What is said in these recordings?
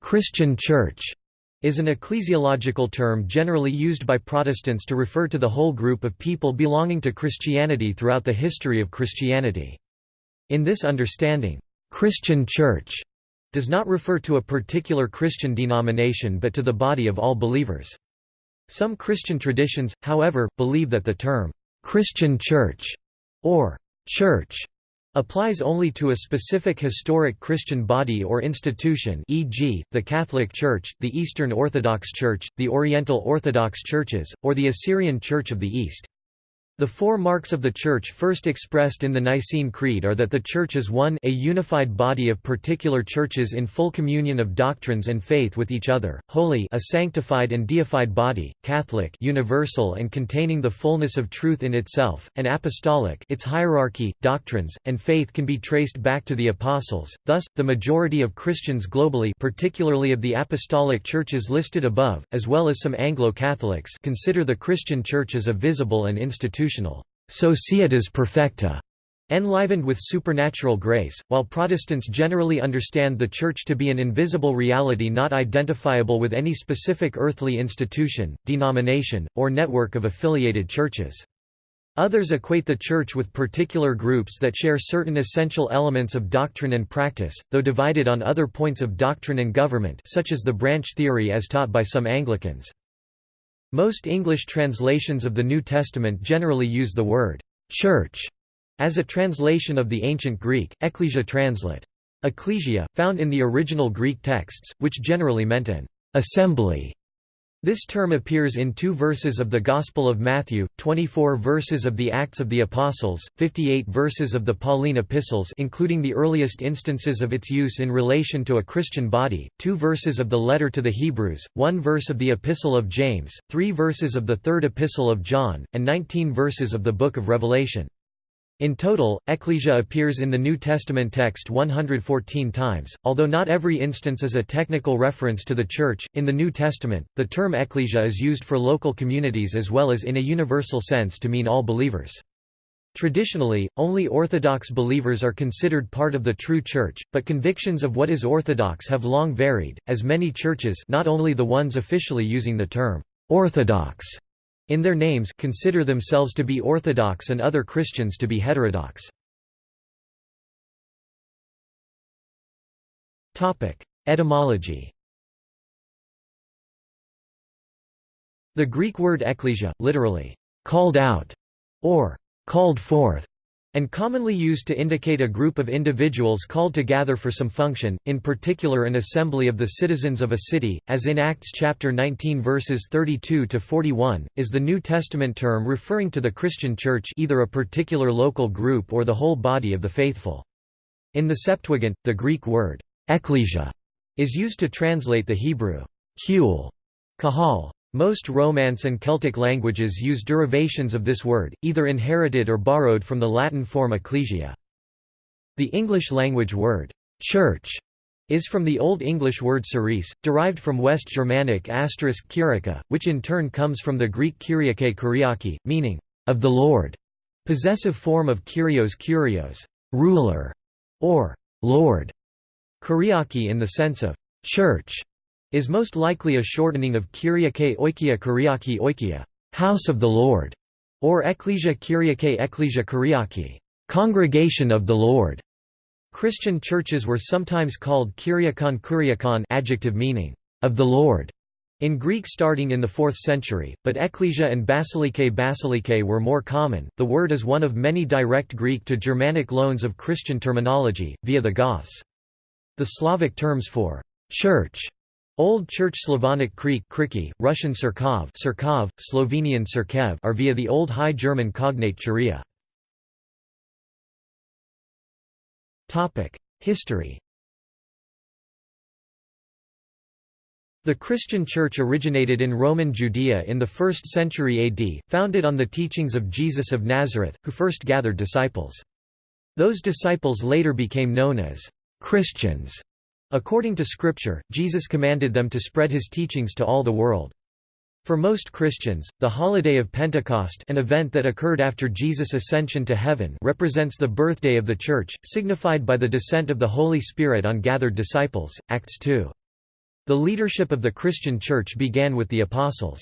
Christian Church is an ecclesiological term generally used by Protestants to refer to the whole group of people belonging to Christianity throughout the history of Christianity. In this understanding, Christian Church does not refer to a particular Christian denomination but to the body of all believers. Some Christian traditions, however, believe that the term, "'Christian Church' or "'Church' applies only to a specific historic Christian body or institution e.g., the Catholic Church, the Eastern Orthodox Church, the Oriental Orthodox Churches, or the Assyrian Church of the East. The four marks of the Church first expressed in the Nicene Creed are that the Church is one a unified body of particular churches in full communion of doctrines and faith with each other, holy a sanctified and deified body, Catholic universal and containing the fullness of truth in itself, and apostolic its hierarchy, doctrines, and faith can be traced back to the Apostles, thus, the majority of Christians globally particularly of the apostolic churches listed above, as well as some Anglo-Catholics consider the Christian Church as a visible and institutional institutional societas perfecta enlivened with supernatural grace, while Protestants generally understand the Church to be an invisible reality not identifiable with any specific earthly institution, denomination, or network of affiliated churches. Others equate the Church with particular groups that share certain essential elements of doctrine and practice, though divided on other points of doctrine and government such as the branch theory as taught by some Anglicans. Most English translations of the New Testament generally use the word «church» as a translation of the ancient Greek, ecclesia translate. Ecclesia, found in the original Greek texts, which generally meant an «assembly» This term appears in two verses of the Gospel of Matthew, 24 verses of the Acts of the Apostles, 58 verses of the Pauline epistles including the earliest instances of its use in relation to a Christian body, two verses of the letter to the Hebrews, one verse of the Epistle of James, three verses of the third Epistle of John, and 19 verses of the Book of Revelation. In total, ecclesia appears in the New Testament text 114 times, although not every instance is a technical reference to the Church. In the New Testament, the term ecclesia is used for local communities as well as in a universal sense to mean all believers. Traditionally, only Orthodox believers are considered part of the true Church, but convictions of what is Orthodox have long varied, as many churches not only the ones officially using the term Orthodox in their names consider themselves to be Orthodox and other Christians to be heterodox. Etymology The Greek word ekklesia, literally, called out, or called forth, and commonly used to indicate a group of individuals called to gather for some function, in particular an assembly of the citizens of a city, as in Acts chapter 19 verses 32 to 41, is the New Testament term referring to the Christian Church, either a particular local group or the whole body of the faithful. In the Septuagint, the Greek word ekklesia is used to translate the Hebrew kahal, most Romance and Celtic languages use derivations of this word, either inherited or borrowed from the Latin form ecclesia. The English language word, church, is from the Old English word ceres, derived from West Germanic asterisk kyriaka, which in turn comes from the Greek kyriake kyriaki, meaning, of the Lord, possessive form of kyrios kyrios, ruler, or Lord, kyriaki in the sense of church, is most likely a shortening of Kyriake Oikia Kyriaki Oikia, House of the Lord, or Ecclesia Kyriake Ecclesia Kyriaki, Congregation of the Lord. Christian churches were sometimes called Kyriakon Kyriakon adjective meaning, of the Lord, in Greek starting in the 4th century, but ecclesia and basilike basilike were more common. The word is one of many direct Greek to Germanic loans of Christian terminology, via the Goths. The Slavic terms for church Old Church Slavonic Creek Kriki, Russian Serkov, Serkov Slovenian Serkev are via the Old High German cognate Churia. History The Christian Church originated in Roman Judea in the 1st century AD, founded on the teachings of Jesus of Nazareth, who first gathered disciples. Those disciples later became known as Christians According to Scripture, Jesus commanded them to spread his teachings to all the world. For most Christians, the holiday of Pentecost an event that occurred after Jesus' ascension to heaven represents the birthday of the Church, signified by the descent of the Holy Spirit on gathered disciples, Acts 2. The leadership of the Christian Church began with the Apostles.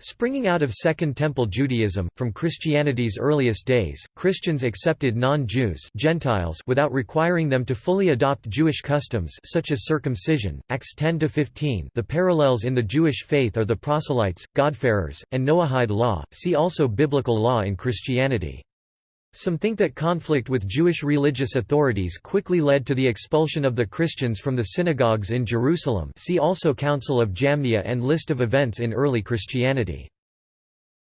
Springing out of Second Temple Judaism, from Christianity's earliest days, Christians accepted non-Jews Gentiles without requiring them to fully adopt Jewish customs such as circumcision. Acts 10-15 The parallels in the Jewish faith are the proselytes, God-fearers, and Noahide law, see also biblical law in Christianity. Some think that conflict with Jewish religious authorities quickly led to the expulsion of the Christians from the synagogues in Jerusalem see also Council of Jamnia and List of events in early Christianity.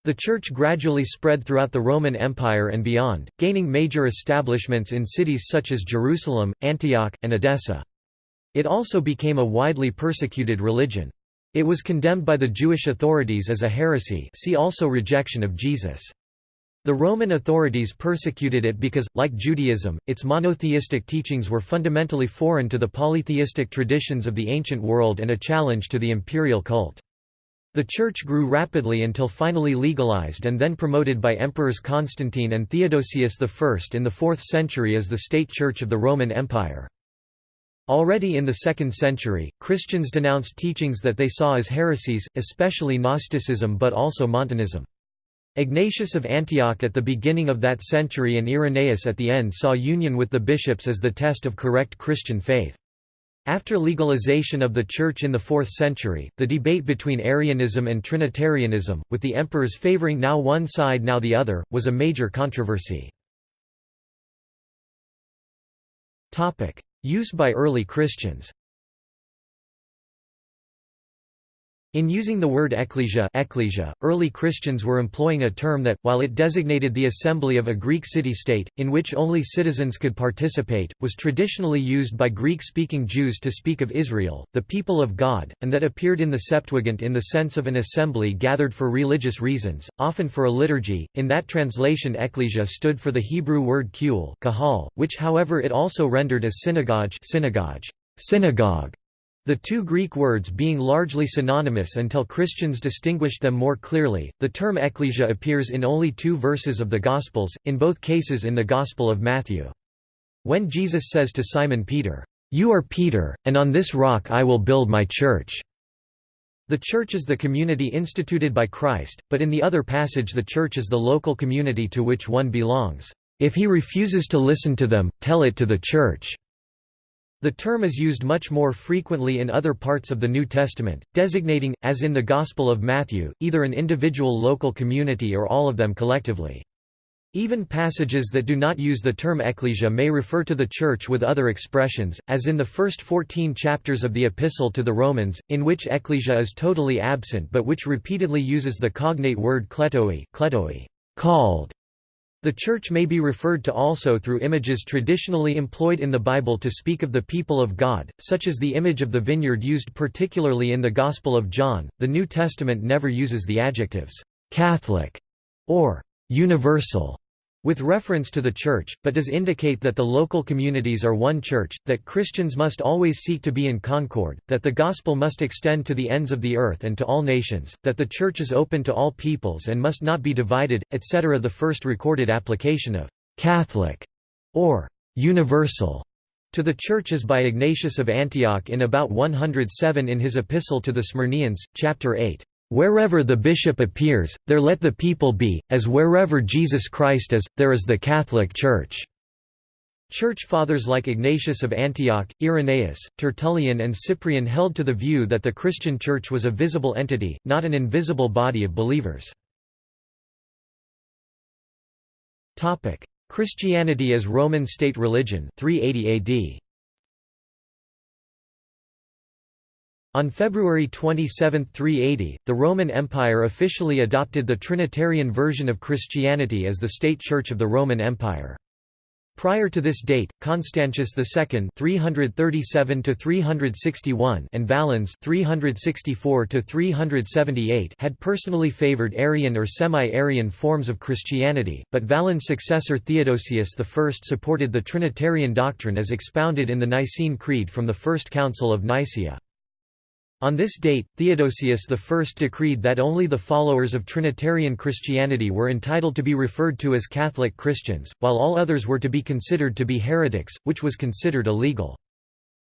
The Church gradually spread throughout the Roman Empire and beyond, gaining major establishments in cities such as Jerusalem, Antioch, and Edessa. It also became a widely persecuted religion. It was condemned by the Jewish authorities as a heresy see also rejection of Jesus. The Roman authorities persecuted it because, like Judaism, its monotheistic teachings were fundamentally foreign to the polytheistic traditions of the ancient world and a challenge to the imperial cult. The Church grew rapidly until finally legalized and then promoted by Emperors Constantine and Theodosius I in the 4th century as the state church of the Roman Empire. Already in the 2nd century, Christians denounced teachings that they saw as heresies, especially Gnosticism but also Montanism. Ignatius of Antioch at the beginning of that century and Irenaeus at the end saw union with the bishops as the test of correct Christian faith. After legalization of the Church in the 4th century, the debate between Arianism and Trinitarianism, with the emperors favoring now one side now the other, was a major controversy. Use by early Christians In using the word ecclesia, ecclesia early Christians were employing a term that, while it designated the assembly of a Greek city-state, in which only citizens could participate, was traditionally used by Greek-speaking Jews to speak of Israel, the people of God, and that appeared in the Septuagint in the sense of an assembly gathered for religious reasons, often for a liturgy. In that translation ecclesia stood for the Hebrew word kuel kahal, which however it also rendered as synagogue synagogue, synagogue the two Greek words being largely synonymous until Christians distinguished them more clearly, the term ecclesia appears in only two verses of the Gospels, in both cases in the Gospel of Matthew. When Jesus says to Simon Peter, "'You are Peter, and on this rock I will build my church' The church is the community instituted by Christ, but in the other passage the church is the local community to which one belongs. If he refuses to listen to them, tell it to the church. The term is used much more frequently in other parts of the New Testament, designating, as in the Gospel of Matthew, either an individual local community or all of them collectively. Even passages that do not use the term ecclesia may refer to the Church with other expressions, as in the first 14 chapters of the Epistle to the Romans, in which ecclesia is totally absent but which repeatedly uses the cognate word kletoi, kletoi called, the Church may be referred to also through images traditionally employed in the Bible to speak of the people of God, such as the image of the vineyard used particularly in the Gospel of John. The New Testament never uses the adjectives Catholic or universal with reference to the Church, but does indicate that the local communities are one Church, that Christians must always seek to be in concord, that the Gospel must extend to the ends of the earth and to all nations, that the Church is open to all peoples and must not be divided, etc. The first recorded application of «Catholic» or «universal» to the Church is by Ignatius of Antioch in about 107 in his Epistle to the Smyrnaeans, chapter 8. Wherever the bishop appears, there let the people be, as wherever Jesus Christ is, there is the Catholic Church." Church fathers like Ignatius of Antioch, Irenaeus, Tertullian and Cyprian held to the view that the Christian Church was a visible entity, not an invisible body of believers. Christianity as Roman state religion 380 AD. On February 27, 380, the Roman Empire officially adopted the Trinitarian version of Christianity as the state church of the Roman Empire. Prior to this date, Constantius II (337–361) and Valens (364–378) had personally favored Arian or semi-Arian forms of Christianity, but Valens' successor Theodosius I supported the Trinitarian doctrine as expounded in the Nicene Creed from the First Council of Nicaea. On this date, Theodosius I decreed that only the followers of Trinitarian Christianity were entitled to be referred to as Catholic Christians, while all others were to be considered to be heretics, which was considered illegal.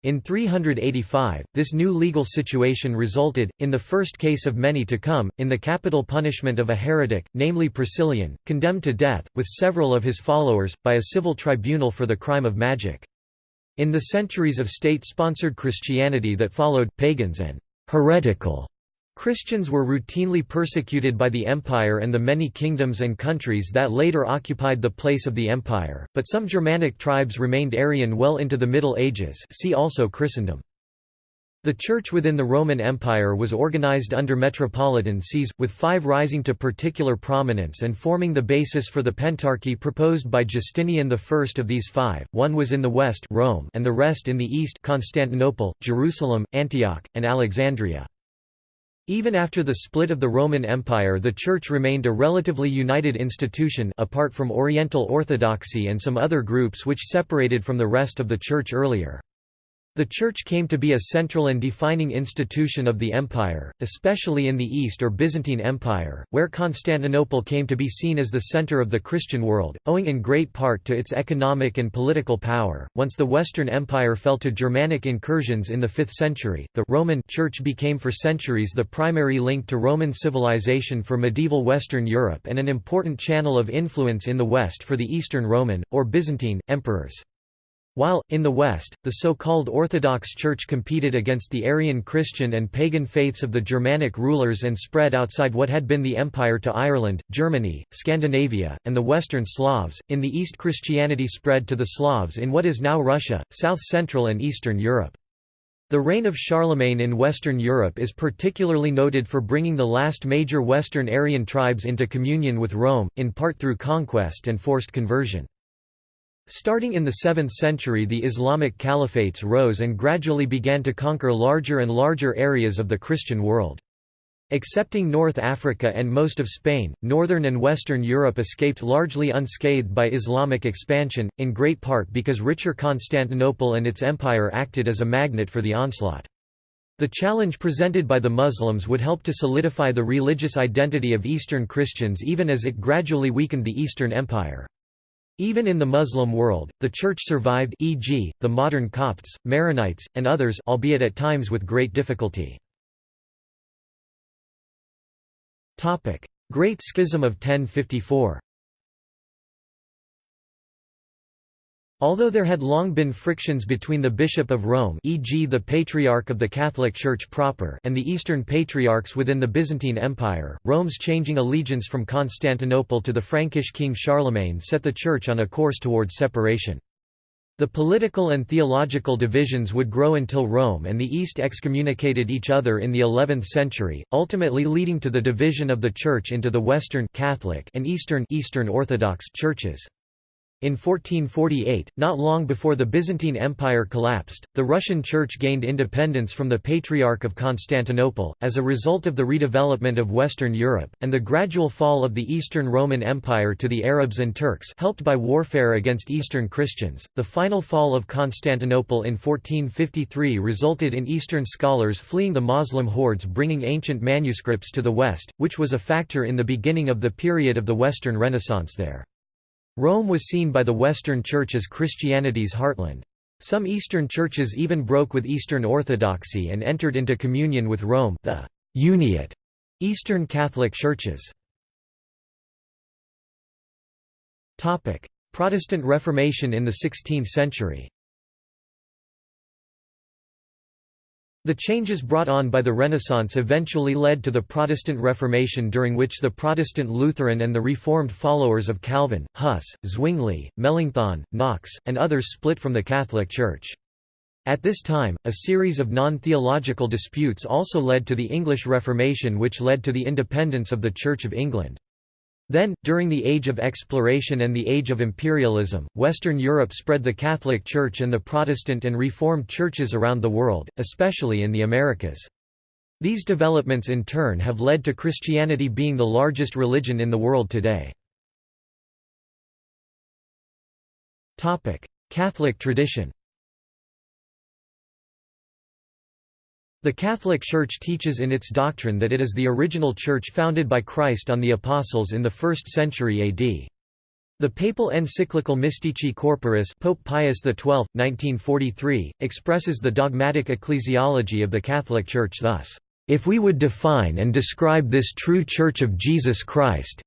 In 385, this new legal situation resulted, in the first case of many to come, in the capital punishment of a heretic, namely Priscillian, condemned to death, with several of his followers, by a civil tribunal for the crime of magic. In the centuries of state-sponsored Christianity that followed, pagans and heretical Christians were routinely persecuted by the empire and the many kingdoms and countries that later occupied the place of the empire, but some Germanic tribes remained Arian well into the Middle Ages see also Christendom. The Church within the Roman Empire was organized under metropolitan sees, with five rising to particular prominence and forming the basis for the pentarchy proposed by Justinian I. Of these five, one was in the west Rome and the rest in the east Constantinople, Jerusalem, Antioch, and Alexandria. Even after the split of the Roman Empire the Church remained a relatively united institution apart from Oriental Orthodoxy and some other groups which separated from the rest of the Church earlier. The Church came to be a central and defining institution of the empire, especially in the East or Byzantine Empire, where Constantinople came to be seen as the center of the Christian world, owing in great part to its economic and political power. Once the Western Empire fell to Germanic incursions in the 5th century, the Roman Church became for centuries the primary link to Roman civilization for medieval Western Europe and an important channel of influence in the West for the Eastern Roman, or Byzantine, emperors. While, in the West, the so-called Orthodox Church competed against the Arian Christian and pagan faiths of the Germanic rulers and spread outside what had been the empire to Ireland, Germany, Scandinavia, and the Western Slavs, in the East Christianity spread to the Slavs in what is now Russia, South Central and Eastern Europe. The reign of Charlemagne in Western Europe is particularly noted for bringing the last major Western Arian tribes into communion with Rome, in part through conquest and forced conversion. Starting in the 7th century the Islamic caliphates rose and gradually began to conquer larger and larger areas of the Christian world. Excepting North Africa and most of Spain, northern and western Europe escaped largely unscathed by Islamic expansion, in great part because richer Constantinople and its empire acted as a magnet for the onslaught. The challenge presented by the Muslims would help to solidify the religious identity of Eastern Christians even as it gradually weakened the Eastern Empire. Even in the Muslim world, the Church survived e.g., the modern Copts, Maronites, and others albeit at times with great difficulty. Great Schism of 1054 Although there had long been frictions between the Bishop of Rome e.g. the Patriarch of the Catholic Church proper and the Eastern Patriarchs within the Byzantine Empire, Rome's changing allegiance from Constantinople to the Frankish king Charlemagne set the Church on a course towards separation. The political and theological divisions would grow until Rome and the East excommunicated each other in the 11th century, ultimately leading to the division of the Church into the Western Catholic and Eastern Eastern Orthodox churches. In 1448, not long before the Byzantine Empire collapsed, the Russian Church gained independence from the Patriarch of Constantinople, as a result of the redevelopment of Western Europe, and the gradual fall of the Eastern Roman Empire to the Arabs and Turks helped by warfare against Eastern Christians. The final fall of Constantinople in 1453 resulted in Eastern scholars fleeing the Moslem hordes bringing ancient manuscripts to the West, which was a factor in the beginning of the period of the Western Renaissance there. Rome was seen by the Western Church as Christianity's heartland. Some Eastern churches even broke with Eastern Orthodoxy and entered into communion with Rome the Uniate Eastern Catholic churches. Protestant Reformation in the 16th century The changes brought on by the Renaissance eventually led to the Protestant Reformation during which the Protestant Lutheran and the Reformed followers of Calvin, Huss, Zwingli, Melanchthon, Knox, and others split from the Catholic Church. At this time, a series of non-theological disputes also led to the English Reformation which led to the independence of the Church of England. Then, during the Age of Exploration and the Age of Imperialism, Western Europe spread the Catholic Church and the Protestant and Reformed churches around the world, especially in the Americas. These developments in turn have led to Christianity being the largest religion in the world today. Catholic tradition The Catholic Church teaches in its doctrine that it is the original church founded by Christ on the Apostles in the 1st century AD. The papal encyclical Mystici Corporis Pope Pius XII, 1943, expresses the dogmatic ecclesiology of the Catholic Church thus, "...if we would define and describe this true Church of Jesus Christ,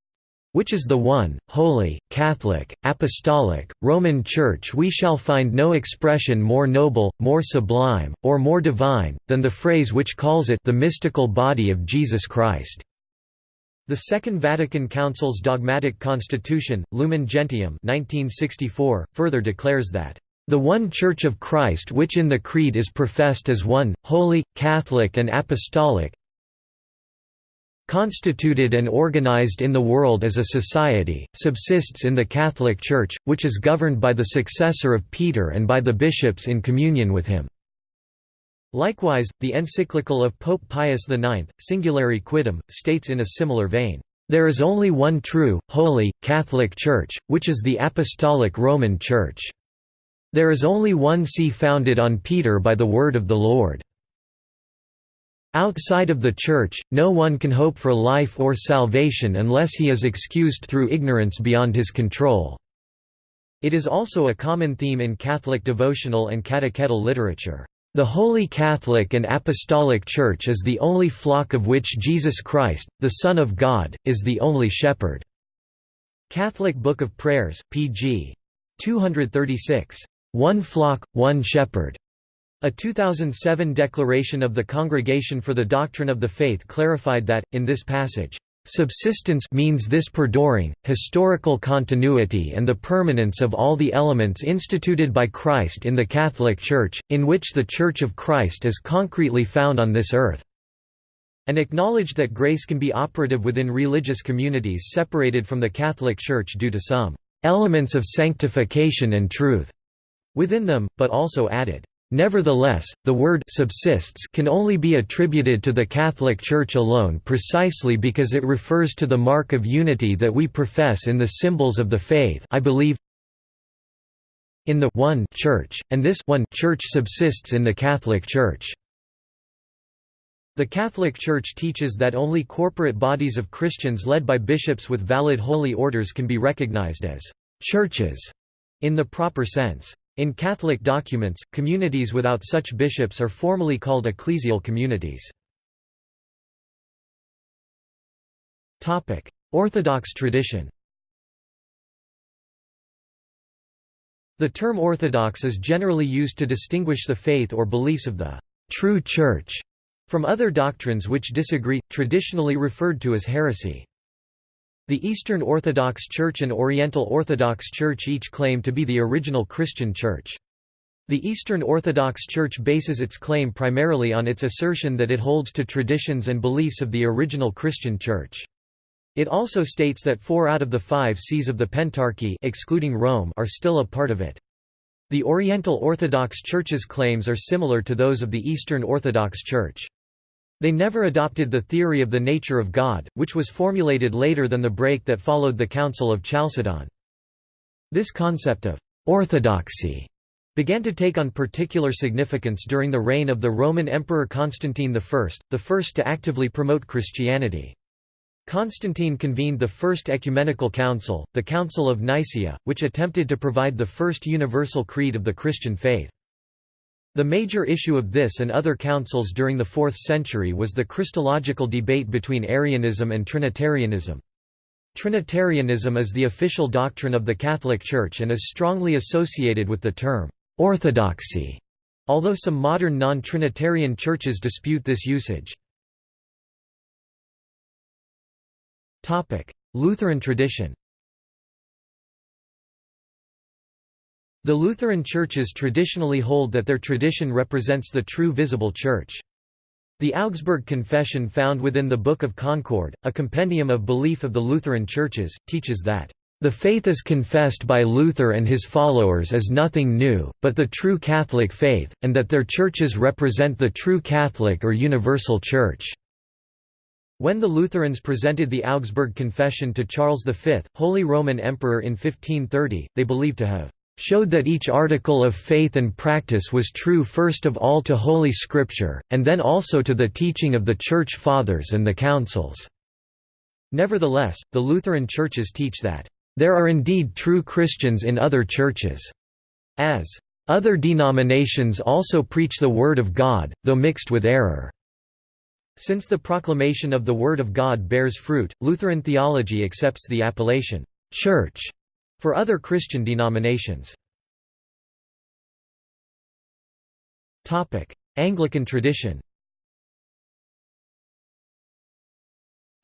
which is the one, holy, Catholic, apostolic, Roman Church we shall find no expression more noble, more sublime, or more divine, than the phrase which calls it the mystical body of Jesus Christ." The Second Vatican Council's dogmatic constitution, Lumen Gentium 1964, further declares that, "...the one Church of Christ which in the Creed is professed as one, holy, Catholic and apostolic constituted and organized in the world as a society, subsists in the Catholic Church, which is governed by the successor of Peter and by the bishops in communion with him." Likewise, the encyclical of Pope Pius IX, Singulari Quidem, states in a similar vein, "...there is only one true, holy, Catholic Church, which is the Apostolic Roman Church. There is only one see founded on Peter by the word of the Lord. Outside of the Church, no one can hope for life or salvation unless he is excused through ignorance beyond his control." It is also a common theme in Catholic devotional and catechetical literature. The Holy Catholic and Apostolic Church is the only flock of which Jesus Christ, the Son of God, is the only shepherd." Catholic Book of Prayers, pg. 236. One flock, one shepherd. A 2007 declaration of the Congregation for the Doctrine of the Faith clarified that, in this passage, Subsistence means this perduring, historical continuity and the permanence of all the elements instituted by Christ in the Catholic Church, in which the Church of Christ is concretely found on this earth. And acknowledged that grace can be operative within religious communities separated from the Catholic Church due to some elements of sanctification and truth within them, but also added, Nevertheless, the word subsists can only be attributed to the Catholic Church alone precisely because it refers to the mark of unity that we profess in the symbols of the faith I believe in the one Church, and this one Church subsists in the Catholic Church. The Catholic Church teaches that only corporate bodies of Christians led by bishops with valid holy orders can be recognized as «churches» in the proper sense. In Catholic documents, communities without such bishops are formally called ecclesial communities. Orthodox tradition The term Orthodox is generally used to distinguish the faith or beliefs of the «true Church» from other doctrines which disagree, traditionally referred to as heresy. The Eastern Orthodox Church and Oriental Orthodox Church each claim to be the original Christian Church. The Eastern Orthodox Church bases its claim primarily on its assertion that it holds to traditions and beliefs of the original Christian Church. It also states that four out of the five sees of the Pentarchy excluding Rome are still a part of it. The Oriental Orthodox Church's claims are similar to those of the Eastern Orthodox Church. They never adopted the theory of the nature of God, which was formulated later than the break that followed the Council of Chalcedon. This concept of «orthodoxy» began to take on particular significance during the reign of the Roman Emperor Constantine I, the first to actively promote Christianity. Constantine convened the First Ecumenical Council, the Council of Nicaea, which attempted to provide the first universal creed of the Christian faith. The major issue of this and other councils during the 4th century was the Christological debate between Arianism and Trinitarianism. Trinitarianism is the official doctrine of the Catholic Church and is strongly associated with the term orthodoxy, although some modern non-Trinitarian churches dispute this usage. Lutheran tradition The Lutheran churches traditionally hold that their tradition represents the true visible church. The Augsburg Confession found within the Book of Concord, a compendium of belief of the Lutheran churches, teaches that, "...the faith is confessed by Luther and his followers as nothing new, but the true Catholic faith, and that their churches represent the true Catholic or universal church." When the Lutherans presented the Augsburg Confession to Charles V, Holy Roman Emperor in 1530, they believed to have showed that each article of faith and practice was true first of all to Holy Scripture, and then also to the teaching of the Church Fathers and the Councils." Nevertheless, the Lutheran churches teach that, There are indeed true Christians in other churches. As other denominations also preach the Word of God, though mixed with error. Since the proclamation of the Word of God bears fruit, Lutheran theology accepts the appellation, "'Church' for other Christian denominations. Anglican tradition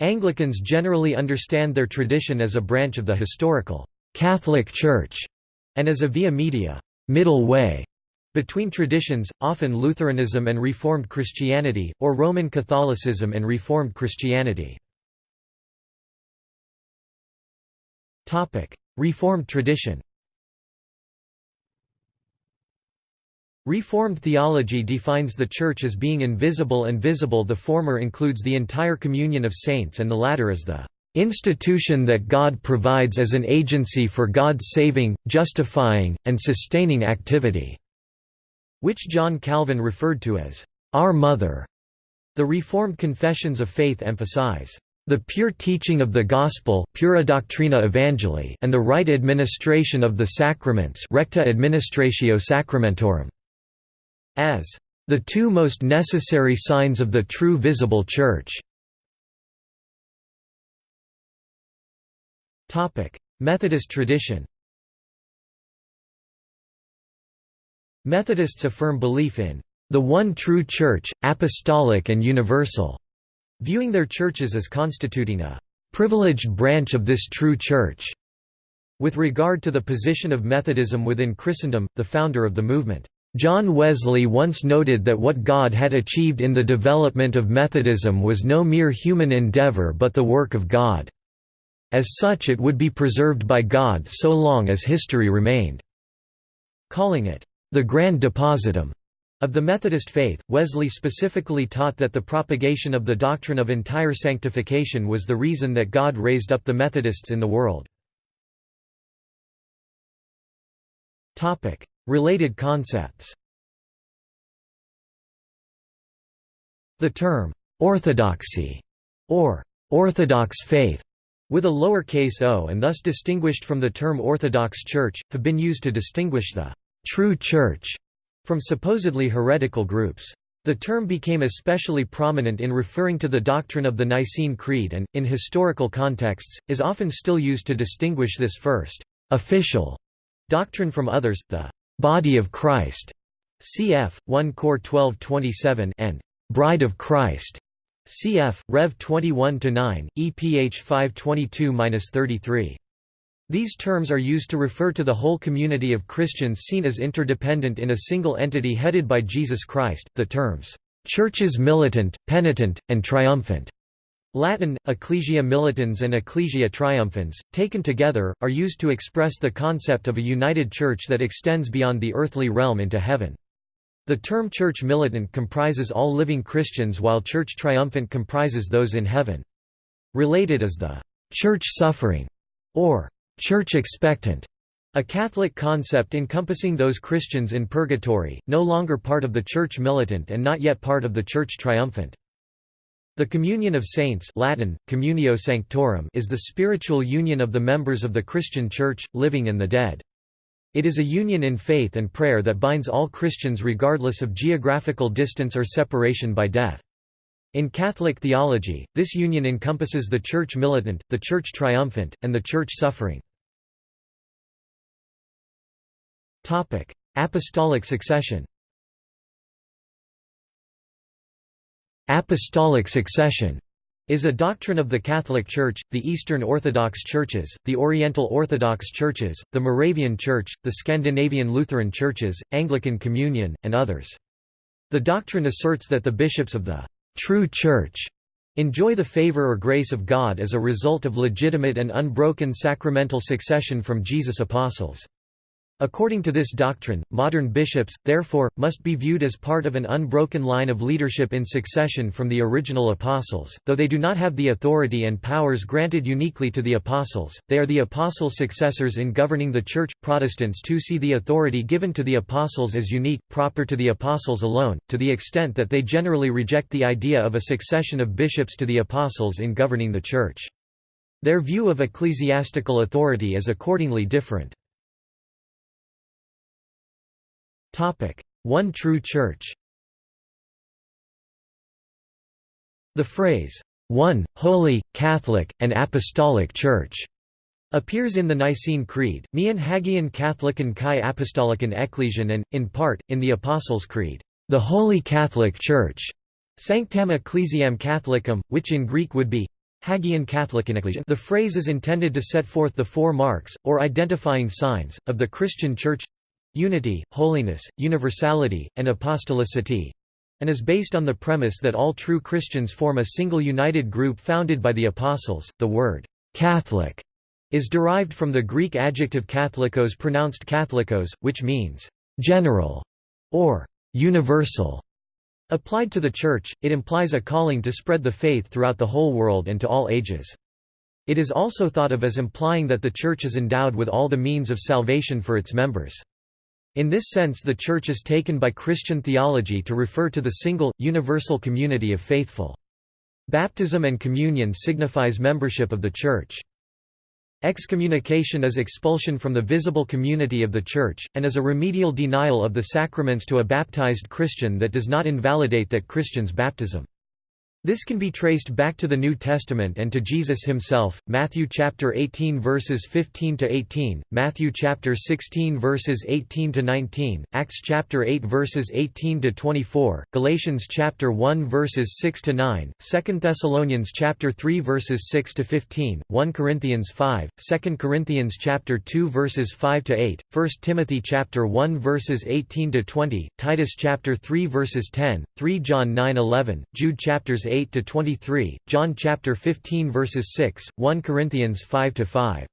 Anglicans generally understand their tradition as a branch of the historical Catholic Church and as a via media middle way between traditions, often Lutheranism and Reformed Christianity, or Roman Catholicism and Reformed Christianity. Reformed tradition Reformed theology defines the Church as being invisible and visible the former includes the entire communion of saints and the latter as the institution that God provides as an agency for God's saving, justifying, and sustaining activity which John Calvin referred to as our mother. The Reformed confessions of faith emphasize the pure teaching of the gospel pura doctrina evangelii and the right administration of the sacraments recta administratio sacramentorum. As the two most necessary signs of the true visible church. Methodist tradition. Methodists affirm belief in the one true Church, apostolic and universal, viewing their churches as constituting a privileged branch of this true Church. With regard to the position of Methodism within Christendom, the founder of the movement, John Wesley once noted that what God had achieved in the development of Methodism was no mere human endeavor but the work of God. As such it would be preserved by God so long as history remained. Calling it, the Grand Depositum of the Methodist faith, Wesley specifically taught that the propagation of the doctrine of entire sanctification was the reason that God raised up the Methodists in the world. Related concepts The term, "'orthodoxy' or "'orthodox faith' with a lowercase o and thus distinguished from the term Orthodox Church, have been used to distinguish the true church from supposedly heretical groups. The term became especially prominent in referring to the doctrine of the Nicene Creed and, in historical contexts, is often still used to distinguish this first, official doctrine from others, the body of Christ, cf. 1 Cor 12:27 and bride of Christ, cf. Rev 21-9, EPH 522-33. These terms are used to refer to the whole community of Christians seen as interdependent in a single entity headed by Jesus Christ. The terms, churches militant, penitent, and triumphant, Latin, ecclesia militans and ecclesia triumphans, taken together, are used to express the concept of a united church that extends beyond the earthly realm into heaven. The term church militant comprises all living Christians while church triumphant comprises those in heaven. Related is the church suffering, or church expectant, a Catholic concept encompassing those Christians in purgatory, no longer part of the Church militant and not yet part of the Church triumphant. The communion of saints Latin, communio sanctorum is the spiritual union of the members of the Christian Church, living and the dead. It is a union in faith and prayer that binds all Christians regardless of geographical distance or separation by death. In Catholic theology, this union encompasses the Church militant, the Church triumphant, and the Church suffering. Apostolic succession Apostolic succession is a doctrine of the Catholic Church, the Eastern Orthodox Churches, the Oriental Orthodox Churches, the Moravian Church, the Scandinavian Lutheran Churches, Anglican Communion, and others. The doctrine asserts that the bishops of the true Church enjoy the favor or grace of God as a result of legitimate and unbroken sacramental succession from Jesus' apostles. According to this doctrine, modern bishops, therefore, must be viewed as part of an unbroken line of leadership in succession from the original apostles, though they do not have the authority and powers granted uniquely to the apostles, they are the apostles' successors in governing the Church. Protestants too see the authority given to the apostles as unique, proper to the apostles alone, to the extent that they generally reject the idea of a succession of bishops to the apostles in governing the Church. Their view of ecclesiastical authority is accordingly different. One true Church The phrase, one, holy, Catholic, and Apostolic Church, appears in the Nicene Creed, Mian Hagian Catholican Kai Apostolican Ecclesian and, in part, in the Apostles' Creed, the Holy Catholic Church, Sanctam Ecclesiam Catholicum, which in Greek would be Hagian Catholican Ecclesian. The phrase is intended to set forth the four marks, or identifying signs, of the Christian Church unity, holiness, universality, and apostolicity and is based on the premise that all true Christians form a single united group founded by the Apostles. The word Catholic is derived from the Greek adjective katholikos pronounced katholikos, which means general or universal. Applied to the Church, it implies a calling to spread the faith throughout the whole world and to all ages. It is also thought of as implying that the Church is endowed with all the means of salvation for its members. In this sense the Church is taken by Christian theology to refer to the single, universal community of faithful. Baptism and communion signifies membership of the Church. Excommunication is expulsion from the visible community of the Church, and is a remedial denial of the sacraments to a baptized Christian that does not invalidate that Christian's baptism. This can be traced back to the New Testament and to Jesus himself. Matthew chapter 18 verses 15 to 18, Matthew chapter 16 verses 18 to 19, Acts chapter 8 verses 18 to 24, Galatians chapter 1 verses 6 to 9, 2 Thessalonians chapter 3 verses 6 to 15, 1 Corinthians 5, 2 Corinthians chapter 2 verses 5 to 8, 1 Timothy chapter 1 verses 18 to 20, Titus chapter 3 verses 10, 3 John 9:11, Jude chapters 8 8 to 23, John chapter 15 verses 6, 1 Corinthians 5 to 5.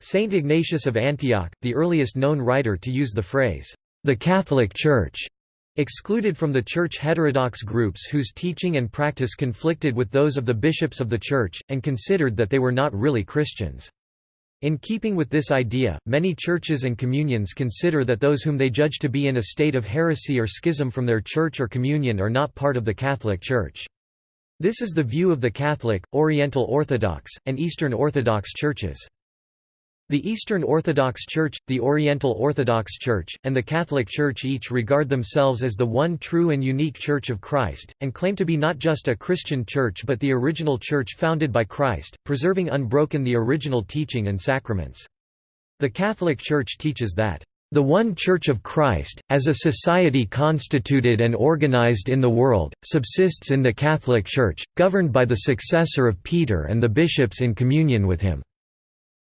Saint Ignatius of Antioch, the earliest known writer to use the phrase the Catholic Church, excluded from the church heterodox groups whose teaching and practice conflicted with those of the bishops of the church, and considered that they were not really Christians. In keeping with this idea, many churches and communions consider that those whom they judge to be in a state of heresy or schism from their church or communion are not part of the Catholic Church. This is the view of the Catholic, Oriental Orthodox, and Eastern Orthodox churches. The Eastern Orthodox Church, the Oriental Orthodox Church, and the Catholic Church each regard themselves as the one true and unique Church of Christ, and claim to be not just a Christian church but the original church founded by Christ, preserving unbroken the original teaching and sacraments. The Catholic Church teaches that the one Church of Christ, as a society constituted and organized in the world, subsists in the Catholic Church, governed by the successor of Peter and the bishops in communion with him.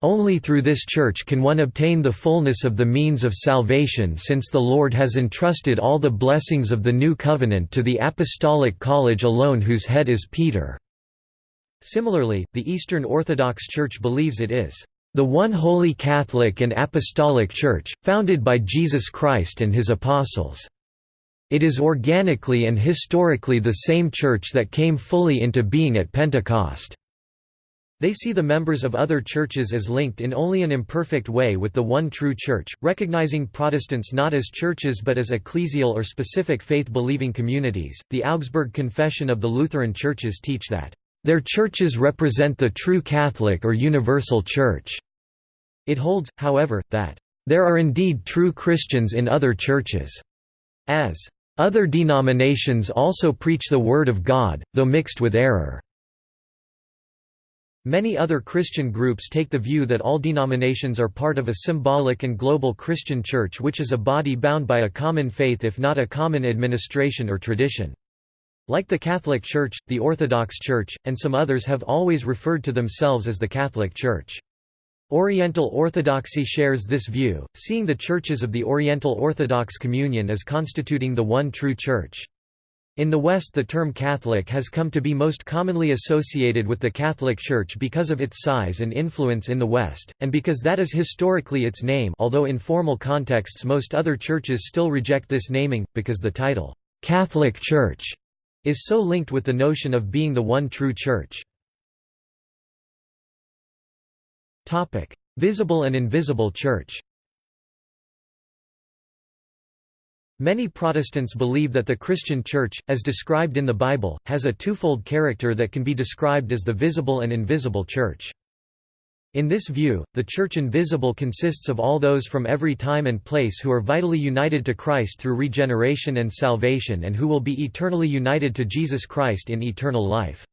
Only through this Church can one obtain the fullness of the means of salvation since the Lord has entrusted all the blessings of the New Covenant to the Apostolic College alone whose head is Peter." Similarly, the Eastern Orthodox Church believes it is the one holy Catholic and Apostolic Church, founded by Jesus Christ and his apostles. It is organically and historically the same Church that came fully into being at Pentecost. They see the members of other churches as linked in only an imperfect way with the one true Church, recognizing Protestants not as churches but as ecclesial or specific faith-believing communities. The Augsburg Confession of the Lutheran Churches teach that their churches represent the true Catholic or universal Church. It holds, however, that there are indeed true Christians in other churches, as other denominations also preach the Word of God, though mixed with error. Many other Christian groups take the view that all denominations are part of a symbolic and global Christian church which is a body bound by a common faith if not a common administration or tradition. Like the Catholic Church, the Orthodox Church, and some others have always referred to themselves as the Catholic Church. Oriental Orthodoxy shares this view, seeing the churches of the Oriental Orthodox Communion as constituting the one true church. In the West the term Catholic has come to be most commonly associated with the Catholic Church because of its size and influence in the West, and because that is historically its name although in formal contexts most other churches still reject this naming, because the title, "'Catholic Church' is so linked with the notion of being the one true church. Topic: Visible and invisible church. Many Protestants believe that the Christian Church, as described in the Bible, has a twofold character that can be described as the visible and invisible Church. In this view, the Church invisible consists of all those from every time and place who are vitally united to Christ through regeneration and salvation and who will be eternally united to Jesus Christ in eternal life.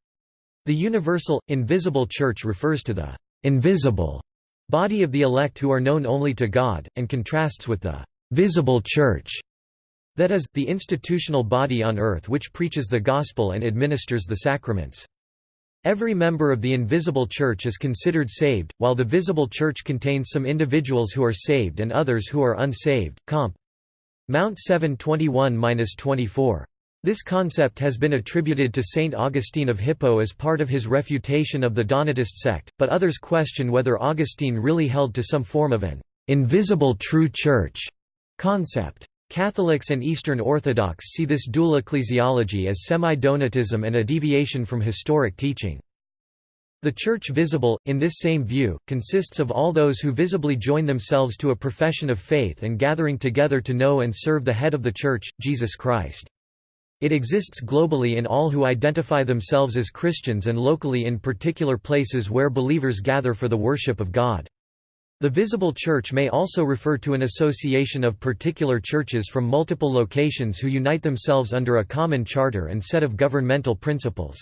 The universal, invisible Church refers to the invisible body of the elect who are known only to God, and contrasts with the visible Church that is, the institutional body on earth which preaches the gospel and administers the sacraments. Every member of the invisible church is considered saved, while the visible church contains some individuals who are saved and others who are unsaved. Comp. Mount 721-24. This concept has been attributed to Saint Augustine of Hippo as part of his refutation of the Donatist sect, but others question whether Augustine really held to some form of an invisible true church concept. Catholics and Eastern Orthodox see this dual ecclesiology as semi-donatism and a deviation from historic teaching. The Church visible, in this same view, consists of all those who visibly join themselves to a profession of faith and gathering together to know and serve the head of the Church, Jesus Christ. It exists globally in all who identify themselves as Christians and locally in particular places where believers gather for the worship of God. The visible church may also refer to an association of particular churches from multiple locations who unite themselves under a common charter and set of governmental principles.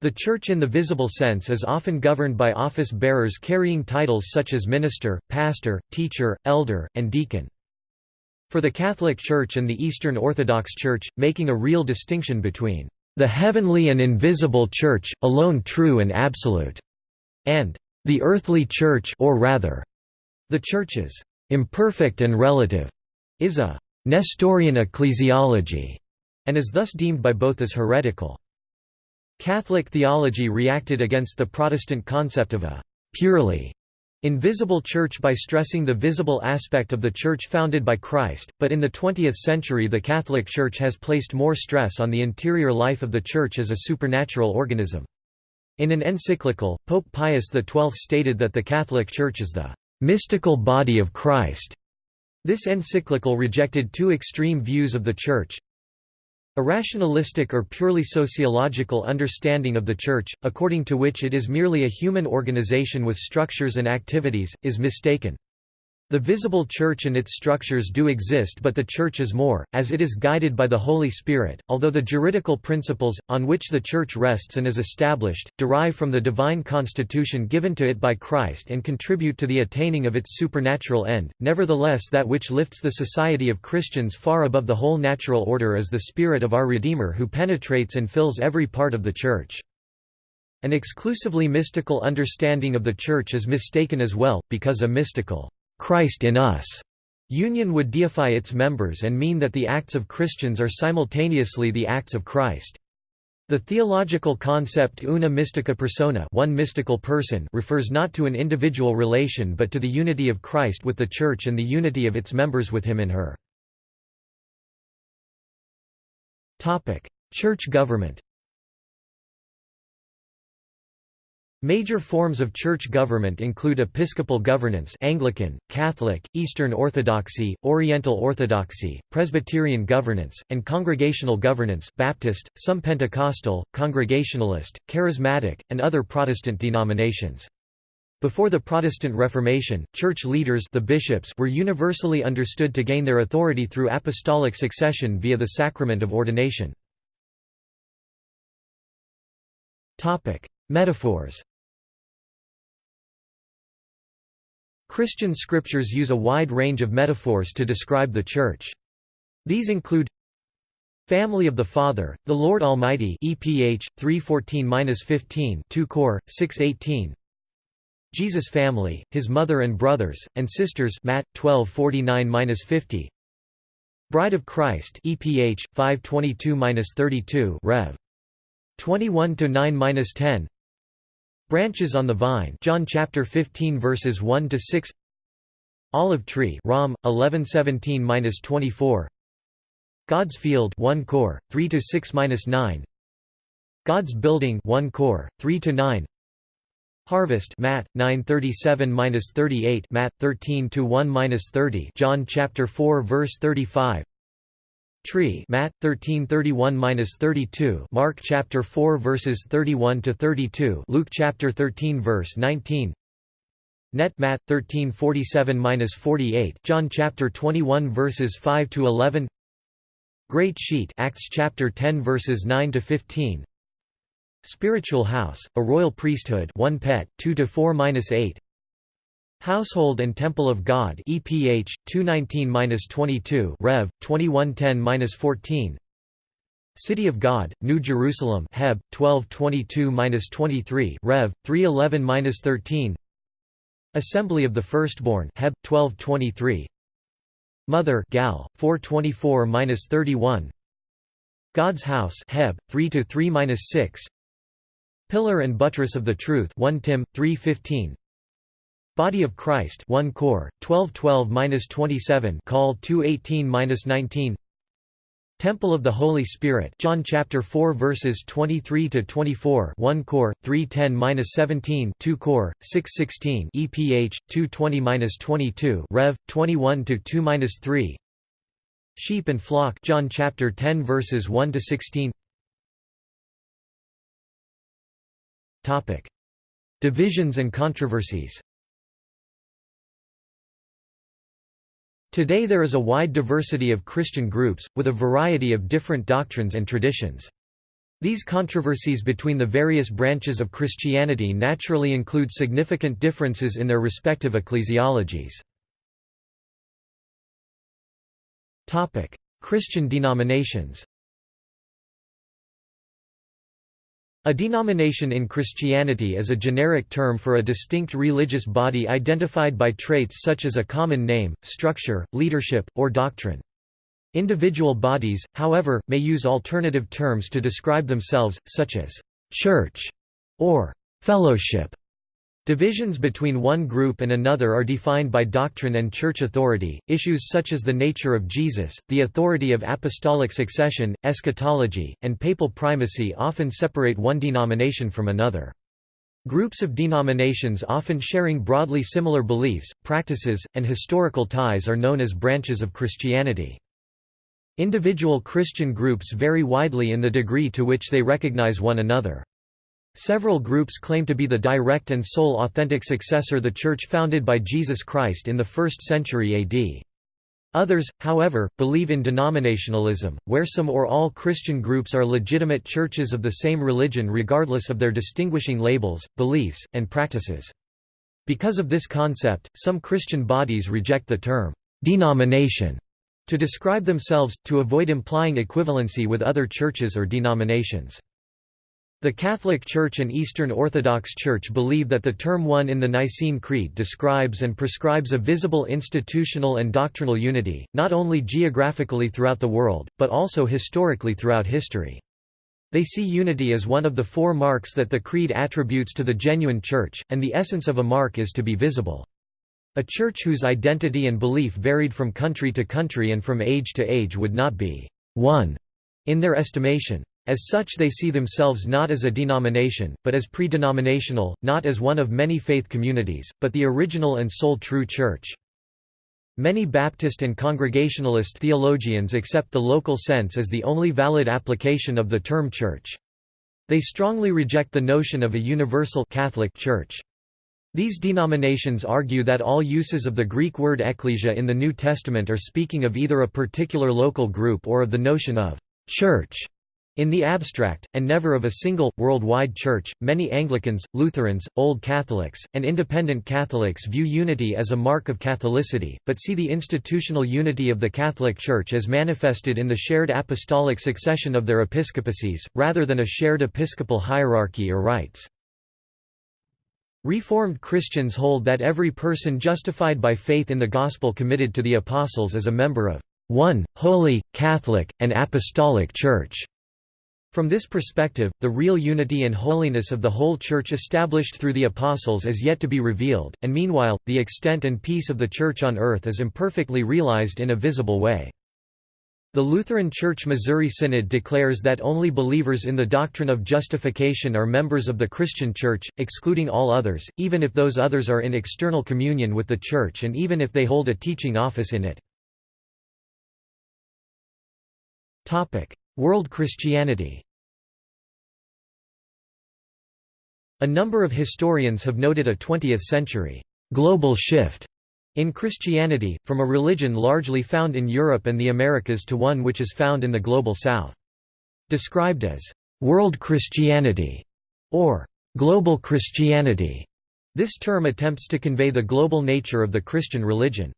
The church in the visible sense is often governed by office bearers carrying titles such as minister, pastor, teacher, elder, and deacon. For the Catholic Church and the Eastern Orthodox Church, making a real distinction between the heavenly and invisible Church, alone true and absolute, and the earthly Church or rather, the Church's imperfect and relative is a Nestorian ecclesiology, and is thus deemed by both as heretical. Catholic theology reacted against the Protestant concept of a purely invisible church by stressing the visible aspect of the church founded by Christ, but in the 20th century the Catholic Church has placed more stress on the interior life of the church as a supernatural organism. In an encyclical, Pope Pius XII stated that the Catholic Church is the mystical body of Christ. This encyclical rejected two extreme views of the Church. A rationalistic or purely sociological understanding of the Church, according to which it is merely a human organization with structures and activities, is mistaken. The visible Church and its structures do exist but the Church is more, as it is guided by the Holy Spirit, although the juridical principles, on which the Church rests and is established, derive from the divine constitution given to it by Christ and contribute to the attaining of its supernatural end, nevertheless that which lifts the society of Christians far above the whole natural order is the Spirit of our Redeemer who penetrates and fills every part of the Church. An exclusively mystical understanding of the Church is mistaken as well, because a mystical Christ in us union would deify its members and mean that the acts of Christians are simultaneously the acts of Christ. The theological concept una mystica persona one mystical person refers not to an individual relation but to the unity of Christ with the Church and the unity of its members with him in her. Church government Major forms of church government include episcopal governance Anglican, Catholic, Eastern Orthodoxy, Oriental Orthodoxy, Presbyterian governance, and congregational governance Baptist, some Pentecostal, Congregationalist, Charismatic, and other Protestant denominations. Before the Protestant Reformation, church leaders the bishops were universally understood to gain their authority through apostolic succession via the sacrament of ordination. Metaphors. Christian scriptures use a wide range of metaphors to describe the Church. These include Family of the Father, the Lord Almighty EPH 314-15 2 Cor 618 Jesus family, his mother and brothers and sisters Matt 1249-50 Bride of Christ EPH 522-32 Rev. 21 to 9-10 Branches on the vine John chapter 15 verses 1 to 6 Olive tree Rom 1117-24 God's field 1 Cor 3 to 6-9 God's building 1 Cor 3 to 9 Harvest Matt 937-38 Matt 13 to 1-30 John chapter 4 verse 35 Tree Matt 13:31-32 Mark chapter 4 verses 31 to 32 Luke chapter 13 verse 19 Net Matt 13:47-48 John chapter 21 verses 5 to 11 Great Sheet Acts chapter 10 verses 9 to 15 Spiritual House A Royal Priesthood 1 Pet 2 to 4-8 Household and Temple of God EPH 219-22 Rev. 2110-14 City of God New Jerusalem Heb. 1222-23 Rev. 311-13 Assembly of the Firstborn Heb. 1223 Mother Gal. 424-31 God's House Heb. 3 to 3-6 Pillar and Buttress of the Truth 1 Tim. 315 Body of Christ 1 Cor 1212-27 Col 218-19 Temple of the Holy Spirit John chapter 4 verses 23 to 24 1 Cor 310-17 2 Cor 616 EPH 220-22 Rev 21 to 2-3 Sheep and flock John chapter 10 verses 1 to 16 Topic. Divisions and controversies Today there is a wide diversity of Christian groups, with a variety of different doctrines and traditions. These controversies between the various branches of Christianity naturally include significant differences in their respective ecclesiologies. Christian denominations A denomination in Christianity is a generic term for a distinct religious body identified by traits such as a common name, structure, leadership, or doctrine. Individual bodies, however, may use alternative terms to describe themselves, such as «church» or «fellowship». Divisions between one group and another are defined by doctrine and church authority. Issues such as the nature of Jesus, the authority of apostolic succession, eschatology, and papal primacy often separate one denomination from another. Groups of denominations often sharing broadly similar beliefs, practices, and historical ties are known as branches of Christianity. Individual Christian groups vary widely in the degree to which they recognize one another. Several groups claim to be the direct and sole authentic successor the Church founded by Jesus Christ in the 1st century AD. Others, however, believe in denominationalism, where some or all Christian groups are legitimate churches of the same religion regardless of their distinguishing labels, beliefs, and practices. Because of this concept, some Christian bodies reject the term «denomination» to describe themselves, to avoid implying equivalency with other churches or denominations. The Catholic Church and Eastern Orthodox Church believe that the term one in the Nicene Creed describes and prescribes a visible institutional and doctrinal unity, not only geographically throughout the world, but also historically throughout history. They see unity as one of the four marks that the Creed attributes to the genuine Church, and the essence of a mark is to be visible. A church whose identity and belief varied from country to country and from age to age would not be one in their estimation. As such they see themselves not as a denomination, but as pre-denominational, not as one of many faith communities, but the original and sole true church. Many Baptist and Congregationalist theologians accept the local sense as the only valid application of the term church. They strongly reject the notion of a universal Catholic Church. These denominations argue that all uses of the Greek word ecclesia in the New Testament are speaking of either a particular local group or of the notion of church in the abstract, and never of a single, worldwide church, many Anglicans, Lutherans, Old Catholics, and Independent Catholics view unity as a mark of Catholicity, but see the institutional unity of the Catholic Church as manifested in the shared apostolic succession of their episcopacies, rather than a shared episcopal hierarchy or rites. Reformed Christians hold that every person justified by faith in the Gospel committed to the Apostles is a member of one, holy, Catholic, and Apostolic Church. From this perspective, the real unity and holiness of the whole Church established through the Apostles is yet to be revealed, and meanwhile, the extent and peace of the Church on earth is imperfectly realized in a visible way. The Lutheran Church Missouri Synod declares that only believers in the doctrine of justification are members of the Christian Church, excluding all others, even if those others are in external communion with the Church and even if they hold a teaching office in it. World Christianity A number of historians have noted a 20th-century global shift in Christianity, from a religion largely found in Europe and the Americas to one which is found in the Global South. Described as «world Christianity» or «global Christianity», this term attempts to convey the global nature of the Christian religion.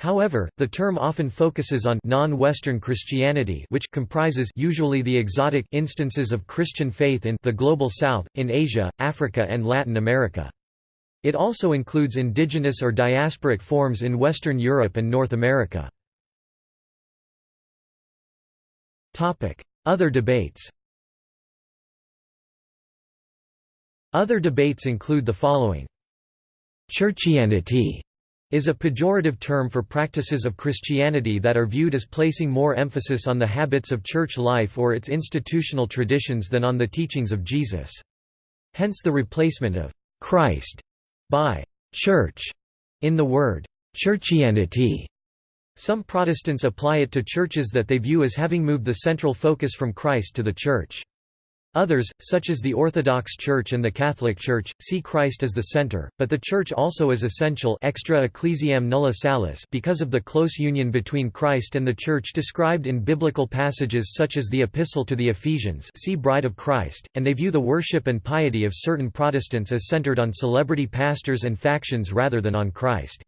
However, the term often focuses on non-Western Christianity which comprises usually the exotic instances of Christian faith in the Global South, in Asia, Africa and Latin America. It also includes indigenous or diasporic forms in Western Europe and North America. Other debates Other debates include the following. Churchianity is a pejorative term for practices of Christianity that are viewed as placing more emphasis on the habits of church life or its institutional traditions than on the teachings of Jesus. Hence the replacement of «Christ» by «church» in the word «churchianity». Some Protestants apply it to churches that they view as having moved the central focus from Christ to the Church. Others, such as the Orthodox Church and the Catholic Church, see Christ as the center, but the Church also is essential extra ecclesiam nulla salus because of the close union between Christ and the Church described in biblical passages such as the Epistle to the Ephesians see Bride of Christ, and they view the worship and piety of certain Protestants as centered on celebrity pastors and factions rather than on Christ.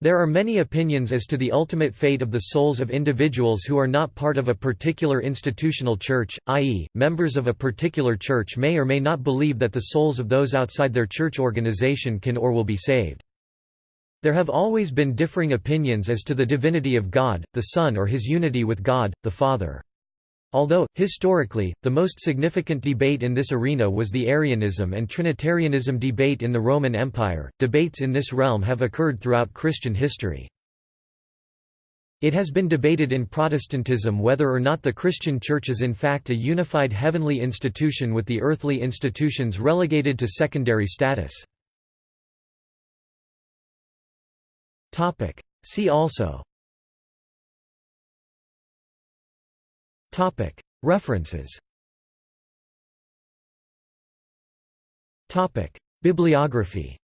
There are many opinions as to the ultimate fate of the souls of individuals who are not part of a particular institutional church, i.e., members of a particular church may or may not believe that the souls of those outside their church organization can or will be saved. There have always been differing opinions as to the divinity of God, the Son or his unity with God, the Father. Although, historically, the most significant debate in this arena was the Arianism and Trinitarianism debate in the Roman Empire, debates in this realm have occurred throughout Christian history. It has been debated in Protestantism whether or not the Christian Church is in fact a unified heavenly institution with the earthly institutions relegated to secondary status. See also References. Bibliography.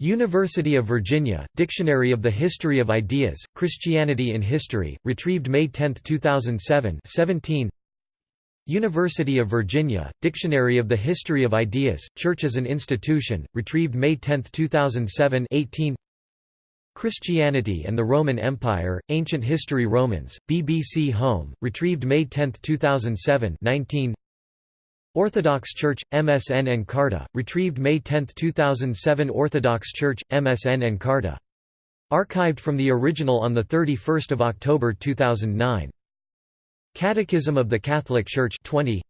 University of Virginia, Dictionary of the History of Ideas, Christianity in History, retrieved May 10, 2007 17 University of Virginia, Dictionary of the History of Ideas, Church as an Institution, retrieved May 10, 2007 18 Christianity and the Roman Empire, Ancient History Romans, BBC Home, retrieved May 10, 2007 19 Orthodox Church, MSN Encarta, retrieved May 10, 2007 Orthodox Church, MSN Encarta. Archived from the original on 31 October 2009. Catechism of the Catholic Church 20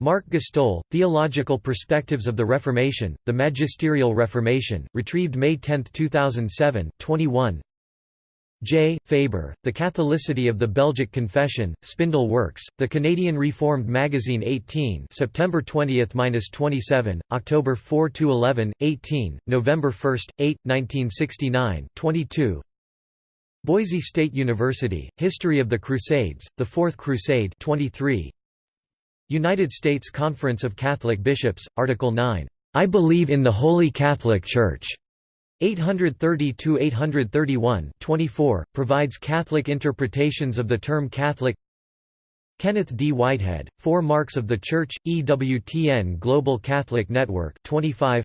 Mark Gstohl, Theological Perspectives of the Reformation, The Magisterial Reformation, retrieved May 10, 2007 21. J. Faber, The Catholicity of the Belgic Confession, Spindle Works, The Canadian Reformed Magazine 18 September 20–27, October 4–11, 18, November 1, 8, 1969 22. Boise State University, History of the Crusades, The Fourth Crusade 23, United States Conference of Catholic Bishops, Article 9, "'I believe in the Holy Catholic Church' 830–831 24, provides Catholic interpretations of the term Catholic Kenneth D. Whitehead, Four Marks of the Church, EWTN Global Catholic Network 25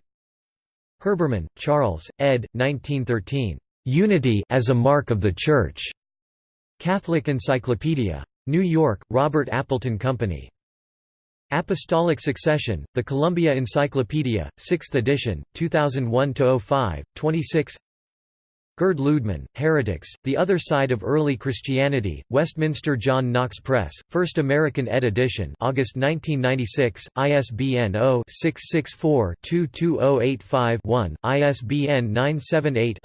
Herbermann, Charles, ed. 1913. "'Unity as a Mark of the Church' Catholic Encyclopedia. New York, Robert Appleton Company. Apostolic Succession, The Columbia Encyclopedia, 6th edition, 2001–05, 26 Gerd Ludemann, Heretics, The Other Side of Early Christianity, Westminster John Knox Press, First American ed. edition August 1996, ISBN 0-664-22085-1, ISBN 978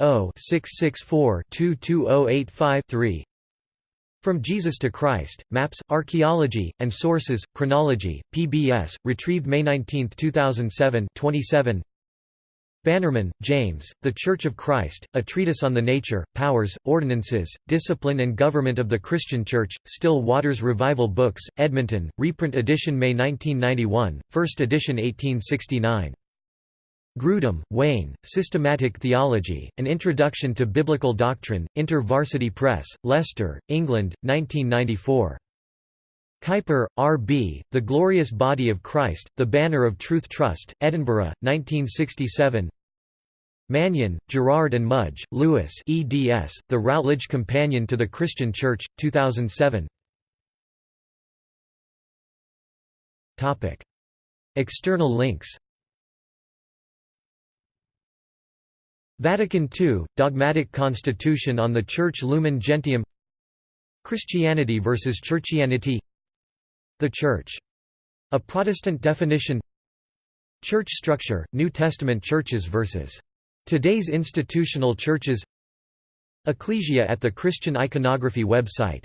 from Jesus to Christ, Maps, Archaeology, and Sources, Chronology, PBS, retrieved May 19, 2007 27. Bannerman, James, The Church of Christ, A Treatise on the Nature, Powers, Ordinances, Discipline and Government of the Christian Church, Still Waters Revival Books, Edmonton, reprint edition May 1991, first edition 1869. Grudem, Wayne, Systematic Theology, An Introduction to Biblical Doctrine, InterVarsity Press, Leicester, England, 1994. Kuiper, R. B., The Glorious Body of Christ, The Banner of Truth Trust, Edinburgh, 1967 Mannion, Gerard and Mudge, Lewis eds, The Routledge Companion to the Christian Church, 2007 External links Vatican II, Dogmatic Constitution on the Church Lumen Gentium Christianity versus Churchianity the Church. A Protestant definition Church structure, New Testament churches versus today's institutional churches Ecclesia at the Christian Iconography website